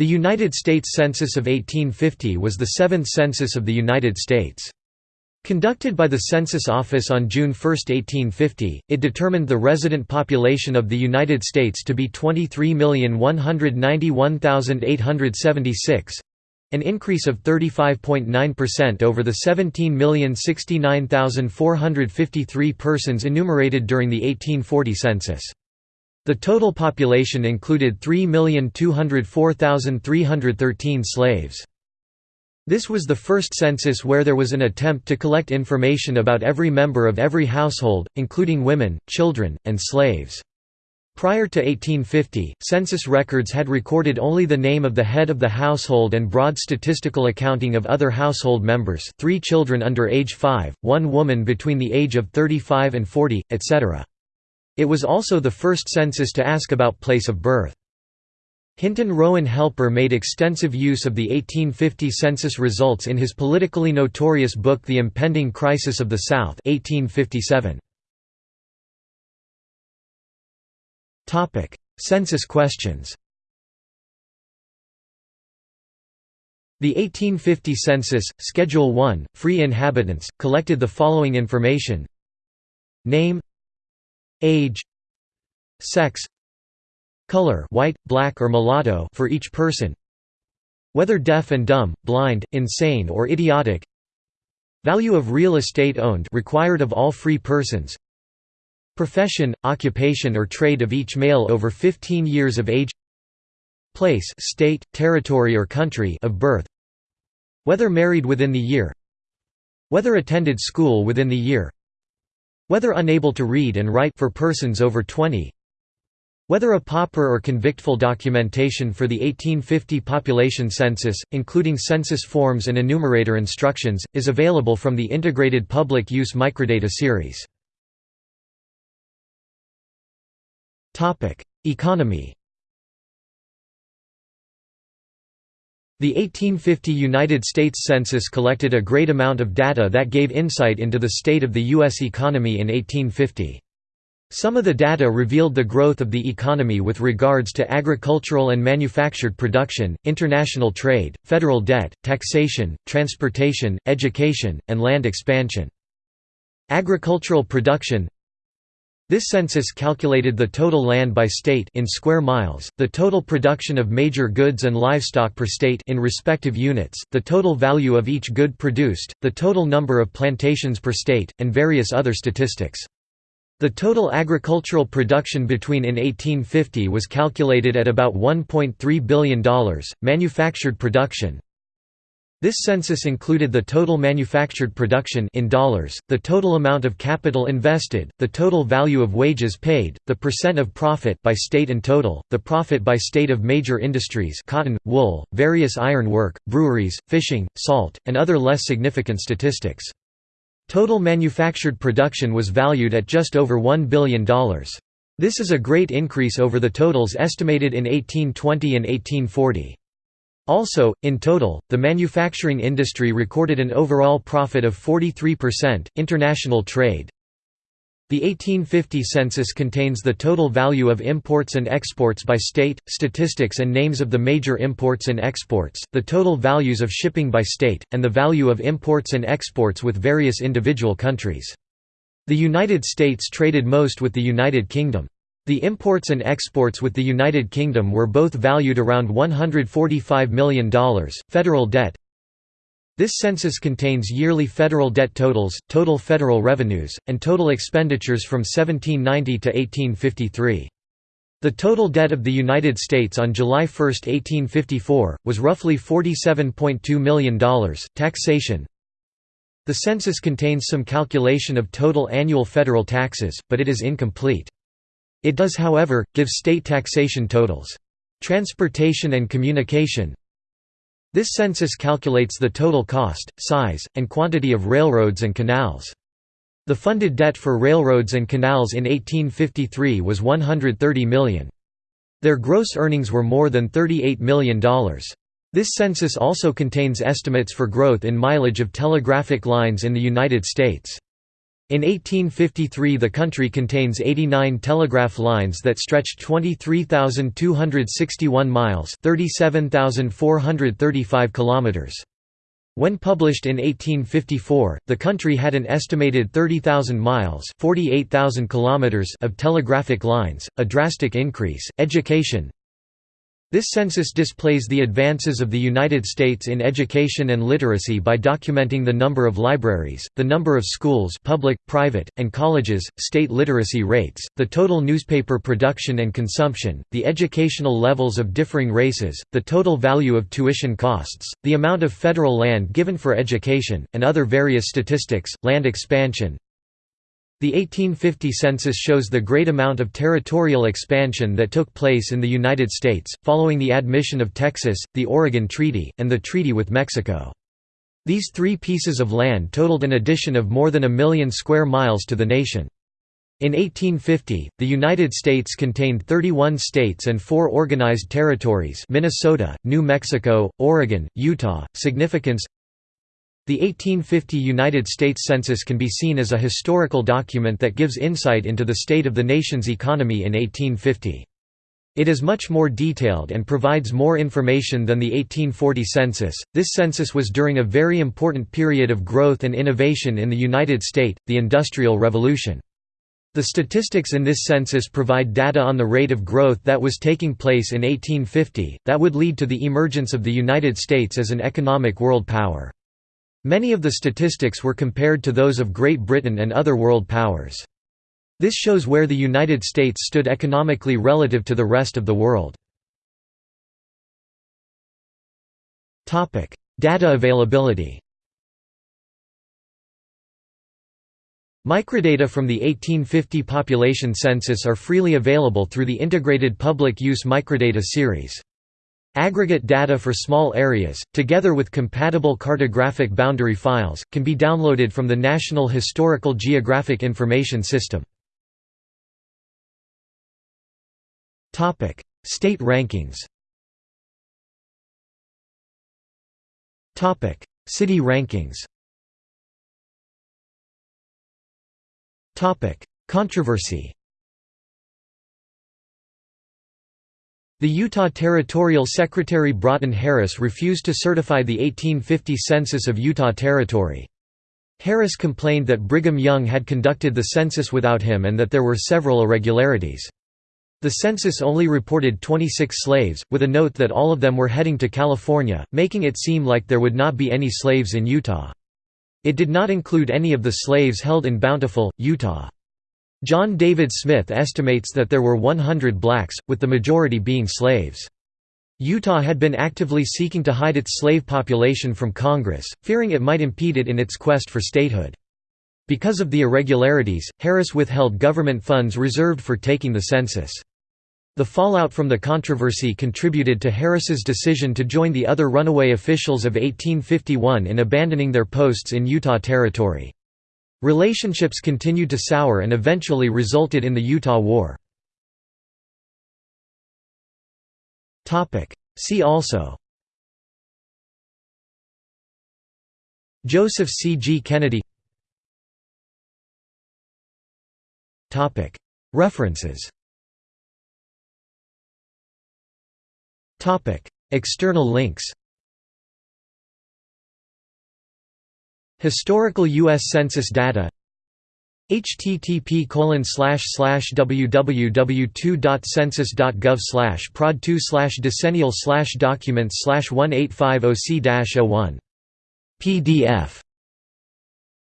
The United States Census of 1850 was the seventh census of the United States. Conducted by the Census Office on June 1, 1850, it determined the resident population of the United States to be 23,191,876 an increase of 35.9% over the 17,069,453 persons enumerated during the 1840 census. The total population included 3,204,313 slaves. This was the first census where there was an attempt to collect information about every member of every household, including women, children, and slaves. Prior to 1850, census records had recorded only the name of the head of the household and broad statistical accounting of other household members three children under age 5, one woman between the age of 35 and 40, etc. It was also the first census to ask about place of birth. Hinton Rowan Helper made extensive use of the 1850 census results in his politically notorious book The Impending Crisis of the South 1857. census questions The 1850 census, Schedule 1, Free Inhabitants, collected the following information Name Age Sex Color white, black or mulatto for each person Whether deaf and dumb, blind, insane or idiotic Value of real estate owned required of all free persons Profession, occupation or trade of each male over 15 years of age Place state, territory or country of birth Whether married within the year Whether attended school within the year whether unable to read and write for persons over 20 whether a pauper or convictful documentation for the 1850 population census, including census forms and enumerator instructions, is available from the Integrated Public Use Microdata series. Economy The 1850 United States Census collected a great amount of data that gave insight into the state of the U.S. economy in 1850. Some of the data revealed the growth of the economy with regards to agricultural and manufactured production, international trade, federal debt, taxation, transportation, education, and land expansion. Agricultural production this census calculated the total land by state in square miles, the total production of major goods and livestock per state in respective units, the total value of each good produced, the total number of plantations per state, and various other statistics. The total agricultural production between in 1850 was calculated at about $1.3 billion, manufactured production, this census included the total manufactured production in dollars, the total amount of capital invested, the total value of wages paid, the percent of profit by state and total, the profit by state of major industries cotton, wool, various iron work, breweries, fishing, salt, and other less significant statistics. Total manufactured production was valued at just over $1 billion. This is a great increase over the totals estimated in 1820 and 1840. Also, in total, the manufacturing industry recorded an overall profit of 43%. International trade The 1850 census contains the total value of imports and exports by state, statistics and names of the major imports and exports, the total values of shipping by state, and the value of imports and exports with various individual countries. The United States traded most with the United Kingdom. The imports and exports with the United Kingdom were both valued around $145 million. Federal debt This census contains yearly federal debt totals, total federal revenues, and total expenditures from 1790 to 1853. The total debt of the United States on July 1, 1854, was roughly $47.2 million. Taxation The census contains some calculation of total annual federal taxes, but it is incomplete. It does however, give state taxation totals. Transportation and communication This census calculates the total cost, size, and quantity of railroads and canals. The funded debt for railroads and canals in 1853 was 130 million. Their gross earnings were more than $38 million. This census also contains estimates for growth in mileage of telegraphic lines in the United States. In 1853 the country contains 89 telegraph lines that stretch 23,261 miles 37,435 kilometers. When published in 1854, the country had an estimated 30,000 miles 48,000 kilometers of telegraphic lines, a drastic increase. Education this census displays the advances of the United States in education and literacy by documenting the number of libraries, the number of schools public, private, and colleges, state literacy rates, the total newspaper production and consumption, the educational levels of differing races, the total value of tuition costs, the amount of federal land given for education, and other various statistics, land expansion, the 1850 census shows the great amount of territorial expansion that took place in the United States, following the admission of Texas, the Oregon Treaty, and the treaty with Mexico. These three pieces of land totaled an addition of more than a million square miles to the nation. In 1850, the United States contained 31 states and four organized territories Minnesota, New Mexico, Oregon, Utah. Significance the 1850 United States Census can be seen as a historical document that gives insight into the state of the nation's economy in 1850. It is much more detailed and provides more information than the 1840 census. This census was during a very important period of growth and innovation in the United States, the Industrial Revolution. The statistics in this census provide data on the rate of growth that was taking place in 1850, that would lead to the emergence of the United States as an economic world power. Many of the statistics were compared to those of Great Britain and other world powers. This shows where the United States stood economically relative to the rest of the world. Data availability Microdata from the 1850 population census are freely available through the Integrated Public Use Microdata series. Aggregate data for small areas, together with compatible cartographic boundary files, can be downloaded from the National Historical Geographic Information System. State rankings. City rankings. Controversy The Utah Territorial Secretary Broughton Harris refused to certify the 1850 census of Utah Territory. Harris complained that Brigham Young had conducted the census without him and that there were several irregularities. The census only reported 26 slaves, with a note that all of them were heading to California, making it seem like there would not be any slaves in Utah. It did not include any of the slaves held in Bountiful, Utah. John David Smith estimates that there were 100 blacks, with the majority being slaves. Utah had been actively seeking to hide its slave population from Congress, fearing it might impede it in its quest for statehood. Because of the irregularities, Harris withheld government funds reserved for taking the census. The fallout from the controversy contributed to Harris's decision to join the other runaway officials of 1851 in abandoning their posts in Utah Territory. Relationships continued to sour and eventually resulted in the Utah War. See also Joseph C. G. Kennedy References External links Historical U.S. Census data http www.2.census.gov prod 2 decennial documents 1850 c 1 PDF